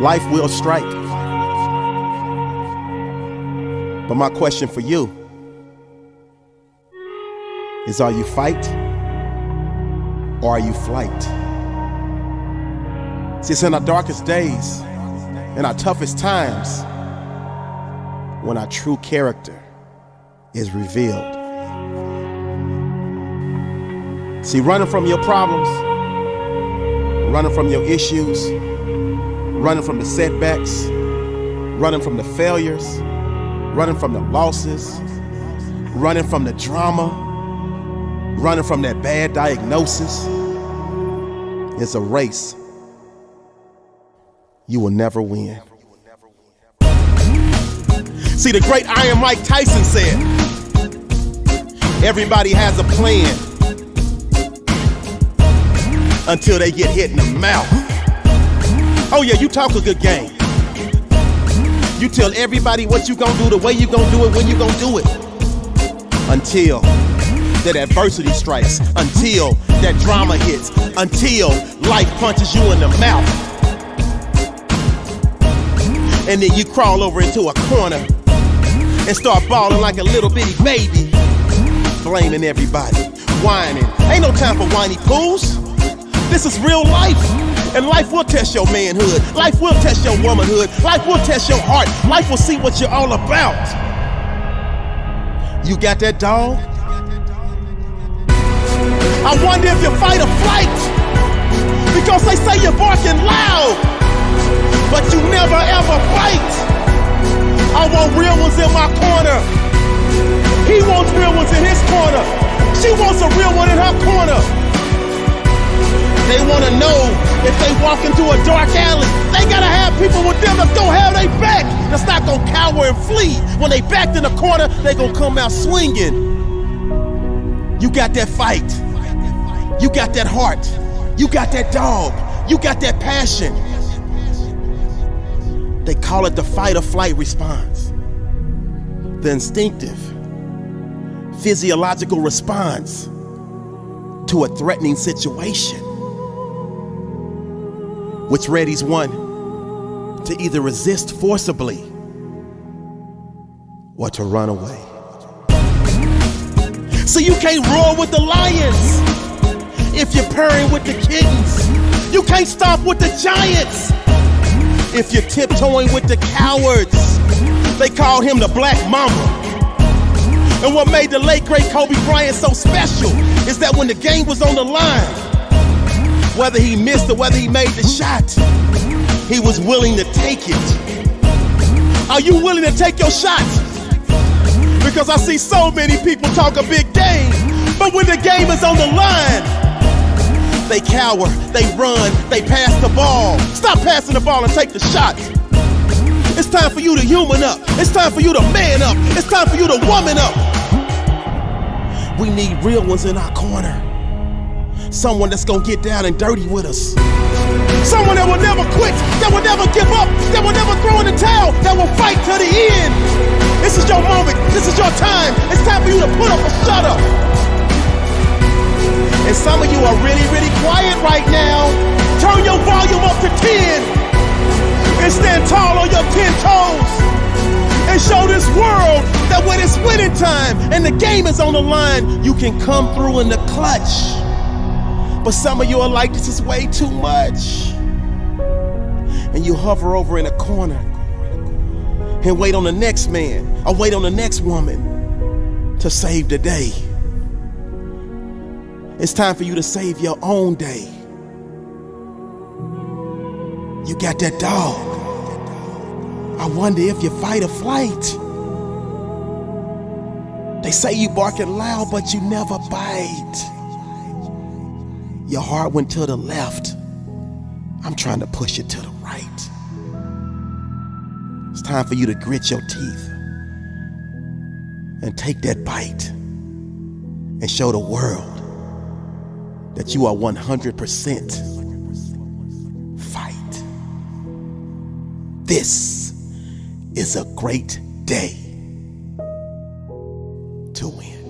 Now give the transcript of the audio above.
Life will strike. But my question for you is are you fight or are you flight? See, it's in our darkest days, in our toughest times, when our true character is revealed. See, running from your problems, running from your issues, running from the setbacks, running from the failures, running from the losses, running from the drama, running from that bad diagnosis. It's a race you will never win. See, the great Iron Mike Tyson said, everybody has a plan until they get hit in the mouth. Oh yeah, you talk a good game. You tell everybody what you gonna do, the way you gonna do it, when you gonna do it. Until that adversity strikes, until that drama hits, until life punches you in the mouth. And then you crawl over into a corner and start bawling like a little bitty baby, blaming everybody, whining. Ain't no time for whiny pools. This is real life. And life will test your manhood. Life will test your womanhood. Life will test your heart. Life will see what you're all about. You got that dog? I wonder if you fight or flight. Because they say you're barking loud, but you never ever fight. I want real ones in my corner. He wants real ones in his corner. She wants a real one in her corner. They want to know if they walk into a dark alley, they gotta have people with them that's gonna have their back. That's not gonna cower and flee. When they backed in the corner, they gonna come out swinging. You got that fight. You got that heart. You got that dog. You got that passion. They call it the fight or flight response. The instinctive, physiological response to a threatening situation which readies one to either resist forcibly or to run away. So you can't roar with the lions if you're purring with the kittens. You can't stop with the giants if you're tiptoeing with the cowards. They called him the Black Mamba. And what made the late great Kobe Bryant so special is that when the game was on the line, whether he missed or whether he made the shot, he was willing to take it. Are you willing to take your shots? Because I see so many people talk a big game, but when the game is on the line, they cower, they run, they pass the ball. Stop passing the ball and take the shot. It's time for you to human up. It's time for you to man up. It's time for you to woman up. We need real ones in our corner. Someone that's gonna get down and dirty with us. Someone that will never quit, that will never give up, that will never throw in the towel, that will fight to the end. This is your moment. This is your time. It's time for you to put up or shut up. And some of you are really, really quiet right now. Turn your volume up to 10 and stand tall on your 10 toes and show this world that when it's winning time and the game is on the line, you can come through in the clutch. But some of you are like, this is way too much. And you hover over in a corner and wait on the next man or wait on the next woman to save the day. It's time for you to save your own day. You got that dog. I wonder if you fight or flight. They say you barking loud, but you never bite. Your heart went to the left. I'm trying to push it to the right. It's time for you to grit your teeth and take that bite and show the world that you are 100% fight. This is a great day to win.